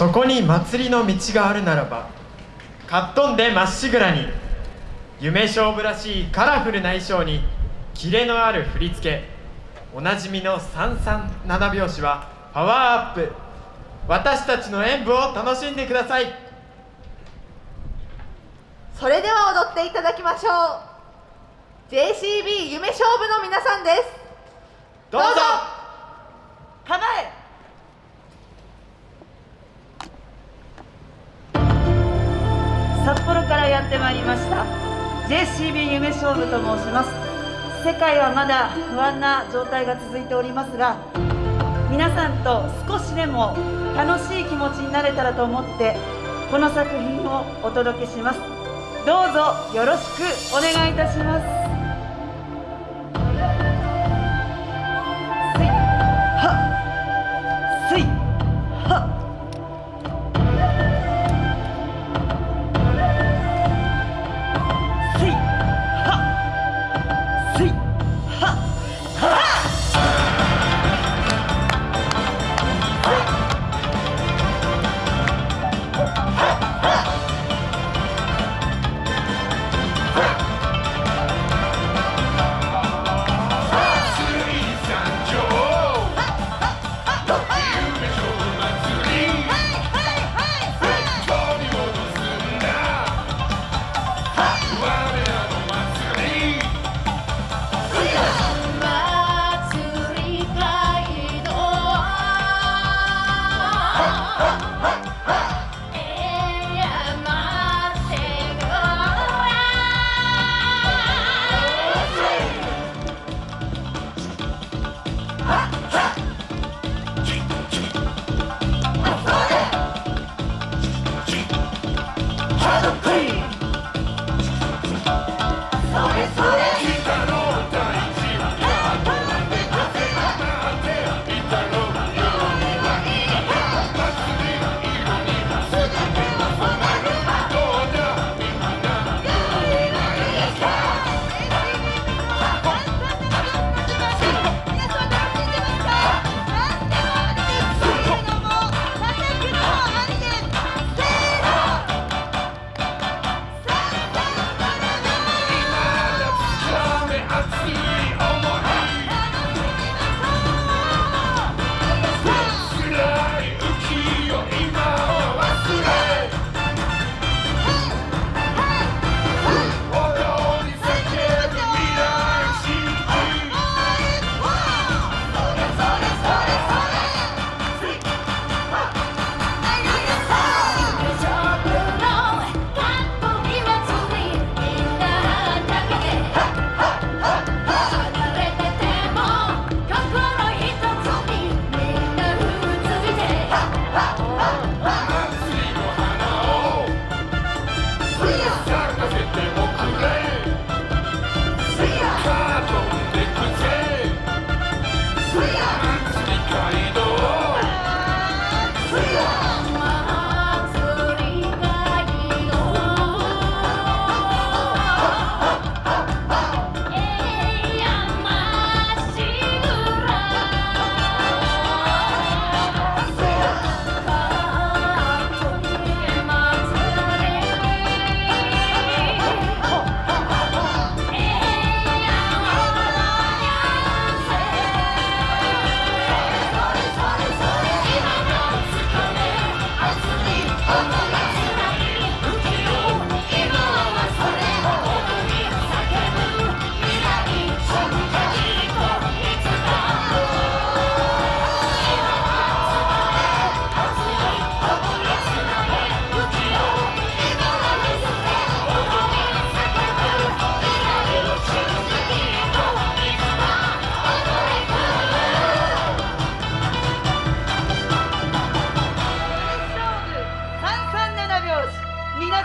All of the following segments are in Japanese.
そこに祭りの道があるならばかっ飛んでまっしぐらに夢勝負らしいカラフルな衣装にキレのある振り付けおなじみの三三七拍子はパワーアップ。私たちの演舞を楽しんでください。それでは踊っていただきましょう。JCB 夢勝負の皆さんです。どうぞ JCB 夢勝負と申します。世界はまだ不安な状態が続いておりますが皆さんと少しでも楽しい気持ちになれたらと思ってこの作品をお届けします。どうぞよろしくお願いいたします。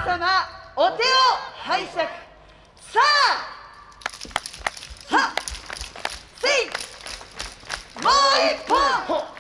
様お手を拝借。さあはっせいもう一本。